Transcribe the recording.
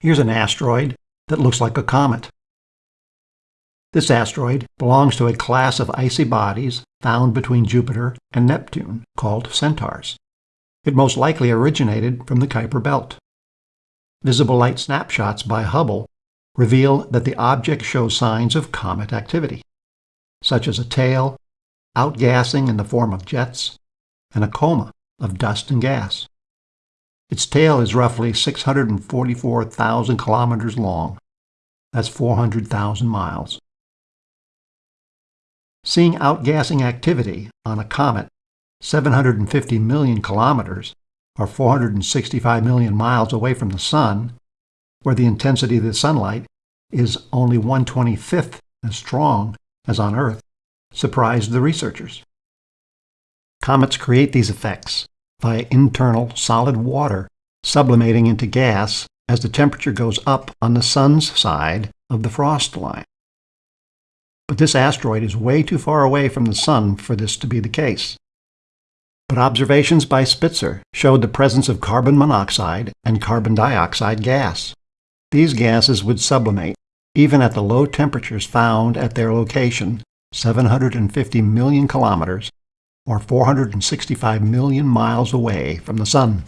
Here's an asteroid that looks like a comet. This asteroid belongs to a class of icy bodies found between Jupiter and Neptune called centaurs. It most likely originated from the Kuiper Belt. Visible light snapshots by Hubble reveal that the object shows signs of comet activity, such as a tail, outgassing in the form of jets, and a coma of dust and gas. Its tail is roughly 644,000 kilometers long. That's 400,000 miles. Seeing outgassing activity on a comet 750 million kilometers, or 465 million miles away from the Sun, where the intensity of the sunlight is only 125th as strong as on Earth, surprised the researchers. Comets create these effects via internal solid water sublimating into gas as the temperature goes up on the Sun's side of the frost line. But this asteroid is way too far away from the Sun for this to be the case. But observations by Spitzer showed the presence of carbon monoxide and carbon dioxide gas. These gases would sublimate even at the low temperatures found at their location, 750 million kilometers or 465 million miles away from the Sun.